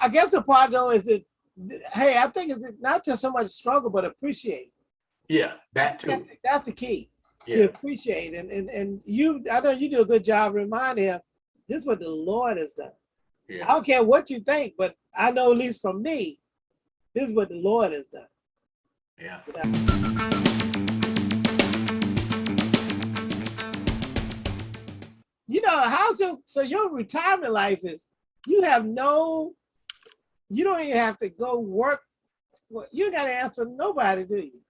I guess the part though is that, hey, I think it's not just so much struggle, but appreciate. Yeah, that too. That's, that's the key to appreciate. And, and, and you, I know you do a good job reminding him, this is what the Lord has done. I don't care what you think, but I know at least from me, this is what the Lord has done. yeah. You know, how's your, so your retirement life is, you have no, you don't even have to go work. You gotta answer nobody, do you?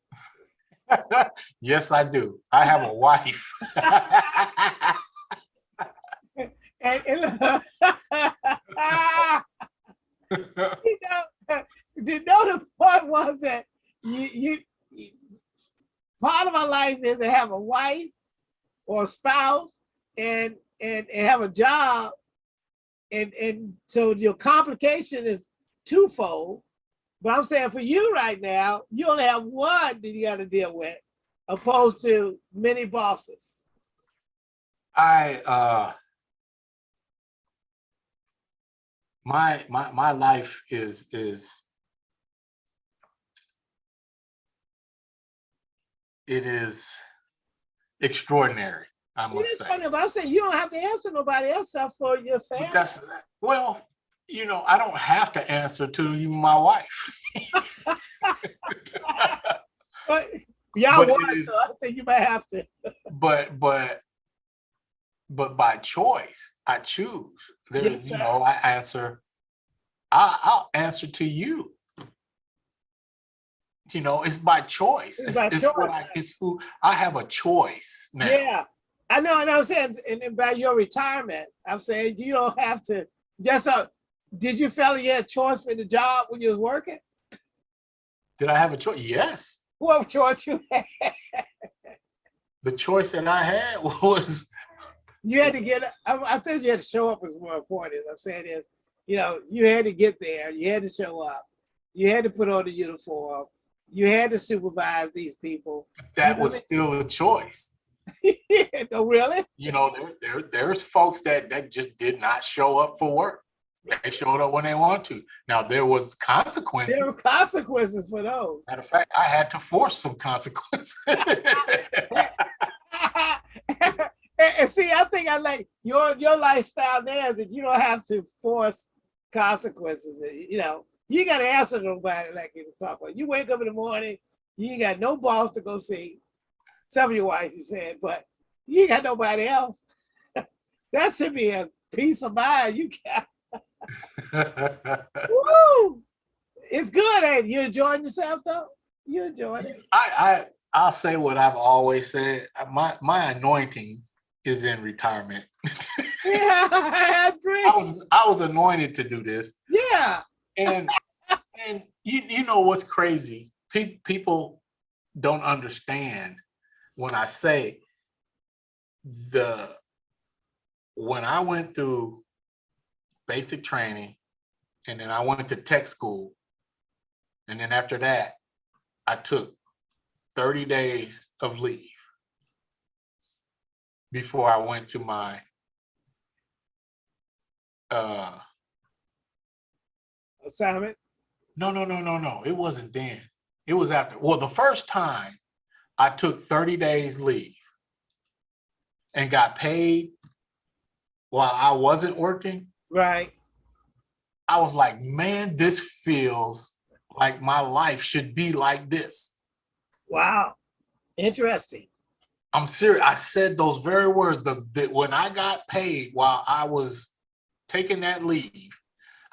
Yes, I do. I have a wife. And, and you know, the know the point was that you, you, you- part of my life is to have a wife or a spouse and, and, and have a job. And, and so your complication is twofold. But I'm saying for you right now, you only have one that you gotta deal with opposed to many bosses. I, uh, my, my, my life is, is, it is extraordinary, I must say. I'm saying you don't have to answer nobody else for your But family. that's, well, you know, I don't have to answer to you, my wife. But y'all But it want, so I think you might have to. But, but, but by choice, I choose. There's, Yes, you know, I answer, I, I'll answer to you. You know, it's by choice. It's It's, by it's what I, it's who, I have a choice now. Yeah, I know, and I'm saying, and about your retirement, I'm saying you don't have to, just a, did you feel you had a choice for the job when you was working? Did I have a choice? Yes. What choice you had? The choice that I had was, You had to get, I, I think you had to show up is more important, I'm saying is, you know, you had to get there, you had to show up, you had to put on the uniform, you had to supervise these people. that know was still a choice. no, really? You know, there, there, there's folks that, that just did not show up for work. They showed up when they want to. Now, there was consequences. There were consequences for those. Matter of fact, I had to force some consequences. and, see, I think I like your your lifestyle now is that you don't have to force consequences. You know, you got to answer nobody like in the papa. You wake up in the morning, you ain't got no boss to go see. Some of your wife, you said, but you got nobody else. that should be a peace of mind. You got woo. It's good, ain't it? You enjoying yourself though? You enjoying it? I, I, I'll say what I've always said. My, my anointing is in retirement. Yeah, I agree. I was, I was anointed to do this. Yeah. And, and you, you know what's crazy? Pe- people don't understand when I say the, when I went through basic training and then I went to tech school. And then after that, I took 30 days of leave before I went to my uh Assignment. no, no, no, no, no. It wasn't then. It was after. Well, the first time I took 30 days leave and got paid while I wasn't working, Right. I was like, man, this feels like my life should be like this. Wow. Interesting. I'm serious. I said those very words. The, the when I got paid while I was taking that leave,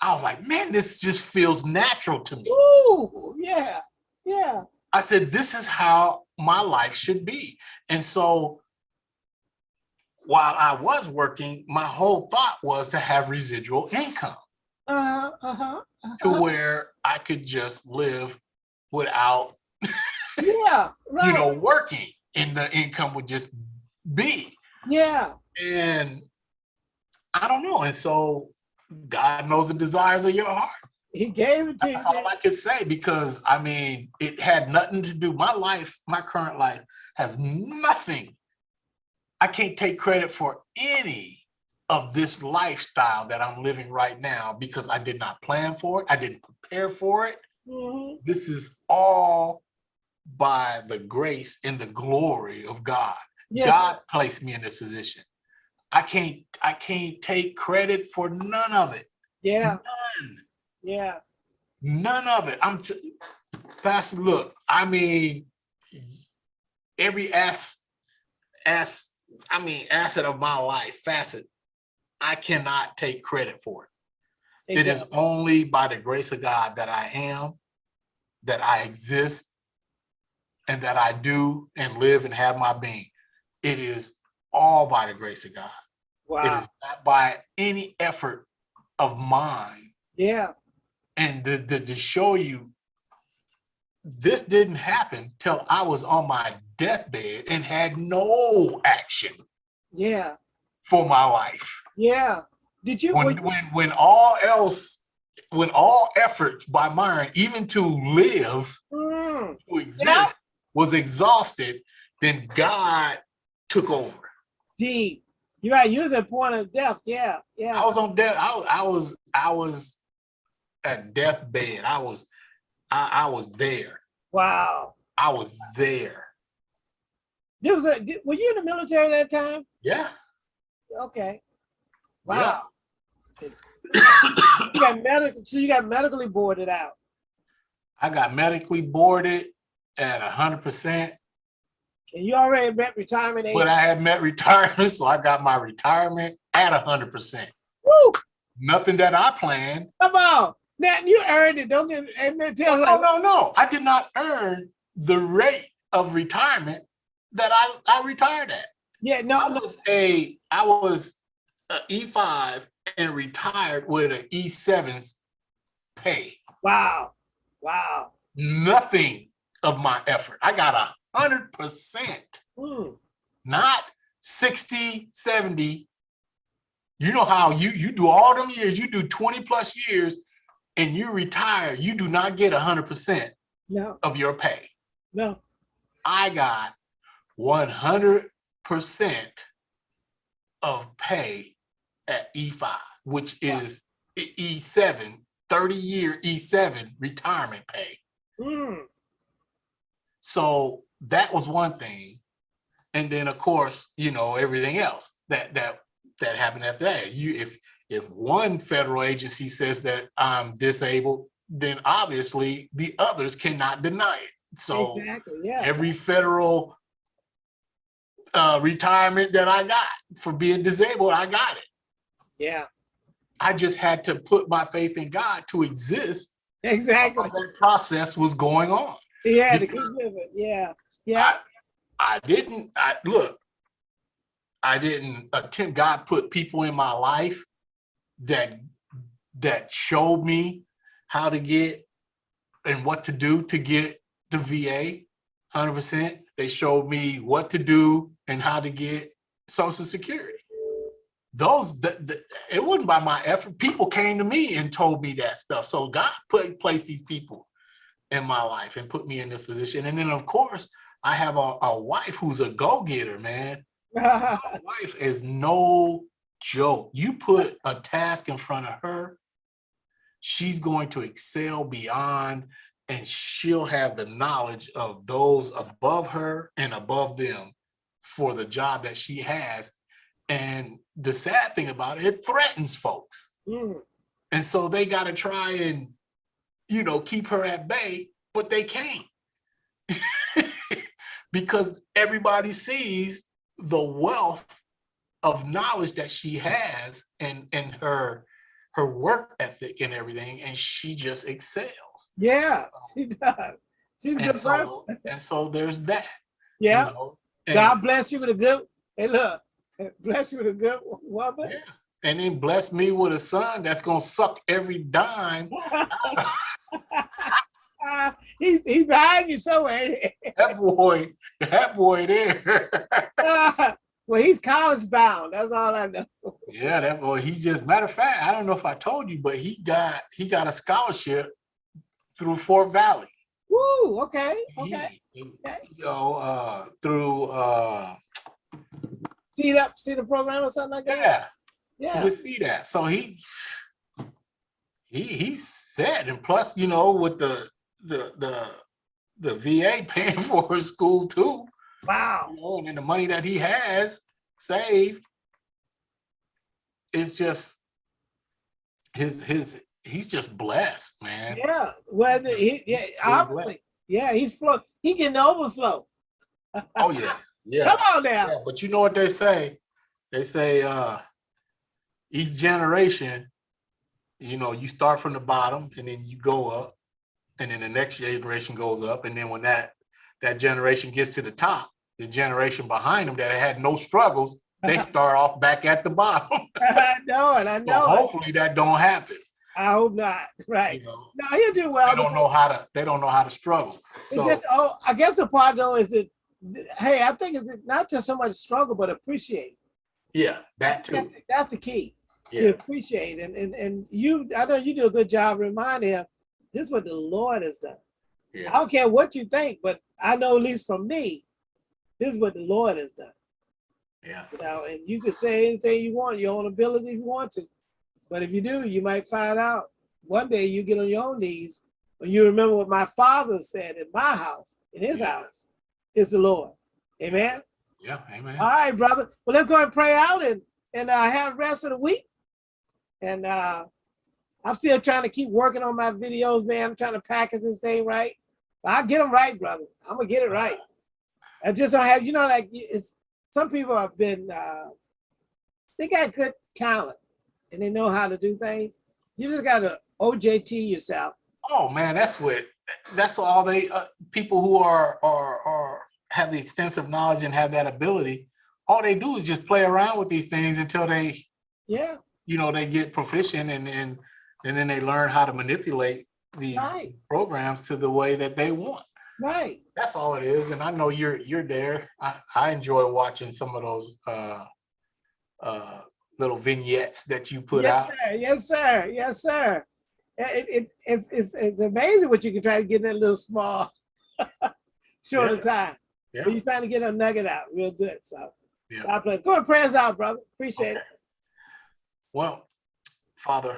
I was like, man, this just feels natural to me. Ooh, yeah, yeah. I said, this is how my life should be. And so while I was working, my whole thought was to have residual income Uh-huh, uh-huh. to uh-huh. where I could just live without, Yeah, right. you know, working and the income would just be. yeah. And I don't know. And so God knows the desires of your heart. He gave it to you. That's all I could say because I mean, it had nothing to do. My life, my current life has nothing. I can't take credit for any of this lifestyle that I'm living right now because I did not plan for it. I didn't prepare for it. Mhm. This is all by the grace and the glory of God. Yes, God placed me in this position. I can't, I can't take credit for none of it. yeah, None, yeah, none of it. I'm, t- Pastor, look, I mean, every ass, ass, I mean, asset of my life, facet, I cannot take credit for it. It is only by the grace of God that I am, that I exist, and that I do and live and have my being. It is all by the grace of God. Wow, is not by any effort of mine. yeah, And to, to, to show you, this didn't happen till I was on my deathbed and had no action yeah, for my life. yeah. Did you, when when when all else when all efforts by mine even to live Mm, to exist Yeah. was exhausted then god took over deep. You're right, you was at point of death, yeah, yeah. i was on death i was i was i was at deathbed i was i, I was there Wow. i was there There was a, were you in the military that time? yeah Okay. Yeah. Wow. You got medical, so you got medically boarded out. i got medically boarded at a hundred percent And you already met retirement age. but i had met retirement so i got my retirement at a hundred percent Woo, nothing that i planned come on. Now you earned it. Don't get, and then tell No, like, no, no. I did not earn the rate of retirement that I, I retired at. yeah, no, I was a, I was a E5 and retired with an E7's pay. wow, wow. Nothing of my effort. I got a hundred percent, Mm, not 60, 70. You know how you, you do all them years, you do 20 plus years and you retire, you do not get a hundred percent no, of your pay. no, I got one hundred percent of pay at E5, which is E- E7, 30 year E7 retirement pay. mm, So that was one thing. And then of course, you know, everything else that that that happened after that. You if if one federal agency says that I'm disabled, then obviously the others cannot deny it. So exactly, yeah. every federal uh, retirement that I got for being disabled, I got it. Yeah, I just had to put my faith in God to exist exactly. while that process was going on. Yeah, to keep living. Yeah, yeah, I, I didn't, I look, I didn't attempt, God put people in my life that, that showed me how to get and what to do to get the VA, hundred percent. They showed me what to do and how to get social security. Those, the, the, it wasn't by my effort. People came to me and told me that stuff. So God put, placed these people in my life and put me in this position. And then of course, I have a, a wife who's a go-getter, man. My wife is no joke. You put a task in front of her, she's going to excel beyond and she'll have the knowledge of those above her and above them for the job that she has. And the sad thing about it, it threatens folks. Mm, And so they got to try and, you know, keep her at bay, but they can't. because everybody sees the wealth of knowledge that she has and, and her, her work ethic and everything, and she just excels. yeah, um, she does. She's a And good person. so, and so there's that. you Yeah, know, God bless you with a good, hey, look, bless you with a good woman. yeah, And then bless me with a son that's gonna suck every dime. he's, he's behind you somewhere. That boy, that boy there. well, he's college bound. That's all I know. Yeah, that boy, he just, matter of fact, I don't know if I told you, but he got, he got a scholarship through Fort Valley. Woo, okay, okay. he- okay. You know, uh, through, uh, See that, see the program or something like that? yeah, Yeah, just see that. So he he he's set. And plus, you know, with the the the the VA paying for his school too, wow. you know, and then the money that he has saved, is just his his he's just blessed, man. Yeah, well, he, yeah, obviously, yeah, he's flow. He getting overflow. Oh yeah, yeah. Come on now. Yeah, but you know what they say? They say uh each generation, you know, you start from the bottom and then you go up, and then the next generation goes up, and then when that that generation gets to the top, the generation behind them that had no struggles, they start off back at the bottom. I know it. I know it. hopefully that don't happen. I hope not. Right. You know, No, he'll do well. they don't know how to they don't know how to struggle. So just- oh, I guess the part though is that, hey, I think it's not just so much struggle, but appreciate. yeah, that too. That's, that's the key. To appreciate and and and you, I know you do a good job reminding him. This is what the Lord has done. I don't care what you think, but I know at least from me, this is what the Lord has done. yeah. You know, and you can say anything you want, your own ability if you want to. But if you do, you might find out one day you get on your own knees when you remember what my father said in my house, in his Yeah. house, is the Lord. Amen. Yeah, amen. All right, brother. Well, let's go and pray out and and uh, have the rest of the week. And uh, I'm still trying to keep working on my videos, man. I'm trying to package this thing right. But I'll get them right, brother. I'm gonna get it right. I just don't have, you know, like it's some people have been uh, they got good talent and they know how to do things. You just gotta OJT yourself. Oh man, that's what that's all they uh, people who are are are have the extensive knowledge and have that ability. All they do is just play around with these things until they, Yeah, you know, they get proficient and and and then they learn how to manipulate these right, programs to the way that they want. Right. That's all it is. And I know you're you're there. I, I enjoy watching some of those uh uh little vignettes that you put yes, out. Sir. Yes, sir. Yes, sir. It, it, it's, it's, it's amazing what you can try to get in that little small, short of time. Yeah. But you're trying to get a nugget out real good. So Yeah. God bless. Go and pray us out, brother. Appreciate it. Well, Father,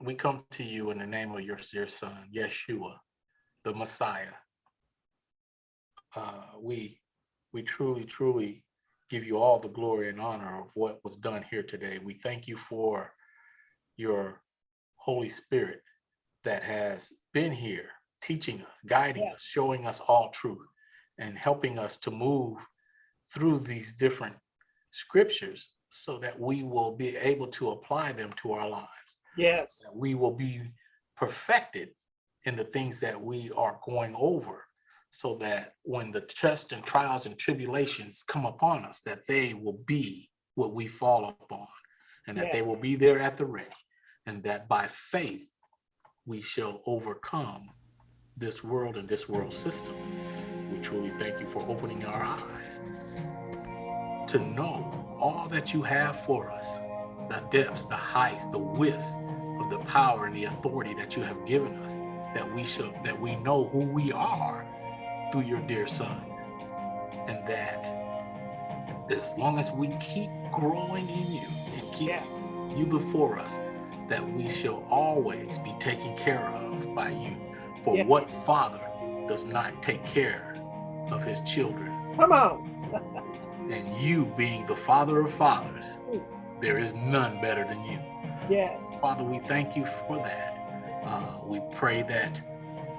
we come to you in the name of your, your son, Yeshua, the Messiah. Uh, we, we truly, truly give you all the glory and honor of what was done here today. We thank you for your Holy Spirit that has been here, teaching us, guiding us, showing us all truth, and helping us to move through these different scriptures so that we will be able to apply them to our lives. Yes. That we will be perfected in the things that we are going over so that when the tests and trials and tribulations come upon us, that they will be what we fall upon and that they will be there at the ready and that by faith we shall overcome this world and this world system. We truly thank you for opening our eyes to know all that you have for us, the depths, the heights, the widths of the power and the authority that you have given us, that we shall that we know who we are through your dear son. And that as long as we keep growing in you and keep Yes. you before us, that we shall always be taken care of by you. For Yeah. what father does not take care of his children? Come on. And you being the father of fathers, there is none better than you. Yes. Father, we thank you for that. Uh, we pray that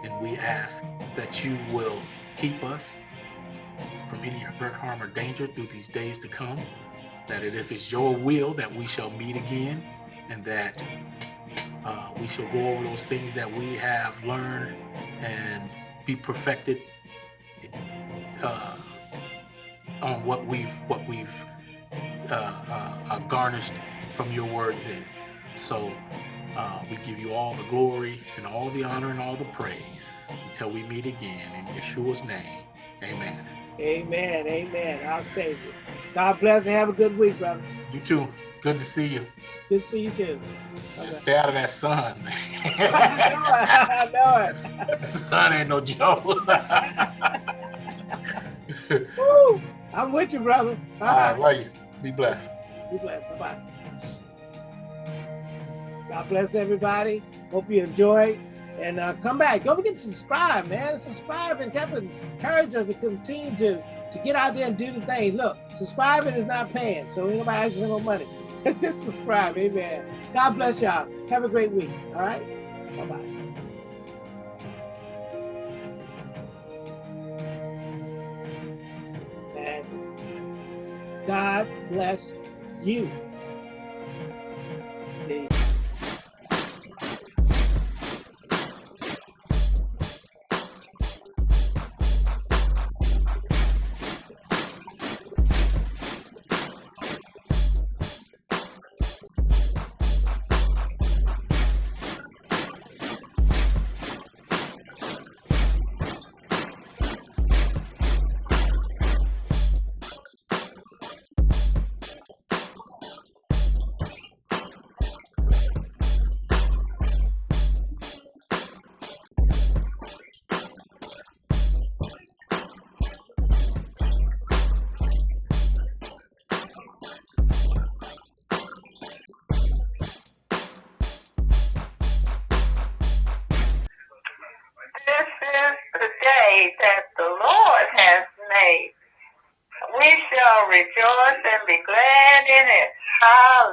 and we ask that you will keep us from any hurt, harm, or danger through these days to come. That if it's your will that we shall meet again and that uh, we shall go over those things that we have learned and be perfected uh, on what we've what we've uh, uh, uh, garnished from your word then. So uh, we give you all the glory and all the honor and all the praise until we meet again in Yeshua's name. Amen. Amen. Amen. I'll save you. God bless and have a good week, brother. You too. Good to see you. Good to see you too. Okay. Stay out of that sun, man. I know it. that sun ain't no joke. Woo! I'm with you, brother. All right, love you. Be blessed. Be blessed. Bye-bye. God bless everybody. Hope you enjoy. And uh, come back. Don't forget to subscribe, man. Subscribe and keep encourage us to continue to, to get out there and do the thing. Look, subscribing is not paying, so ain't nobody asking no money. Just subscribe. Amen. God bless y'all. Have a great week. All right. Bye-bye. And God bless you.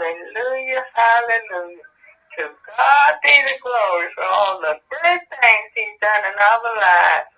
Hallelujah, hallelujah. To God be the glory for all the good things he's done in our lives.